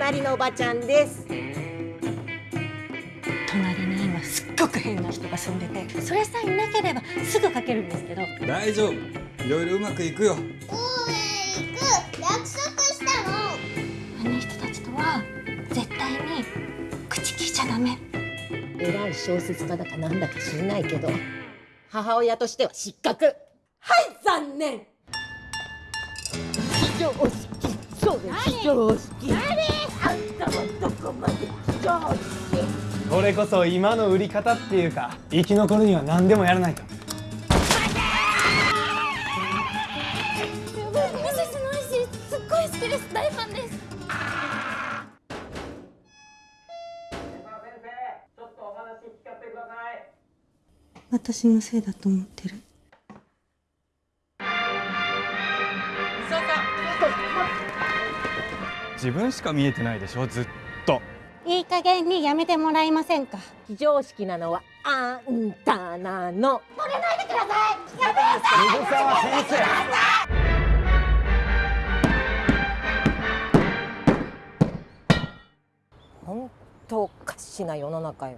隣のおばちゃんです。隣に今すっごく変な人が住んでてそれさえいなければすぐ書けるんですけど。大丈夫。いろいろうまくいくよ。公園行く。約束したの。あの人たちとは絶対に口聞いちゃダメ。偉い小説家だかなんだか知んないけど。母親としては失格。はい残念。非常識。そうです。非常識これこそ今の売り方っていうか生き残るには何でもやらないと。私のせいだと思ってる。自分しか見えてないでしょずっといい加減にやめてもらえませんか？非常識なのはあんたなの。水沢先生本当おかしな世の中よ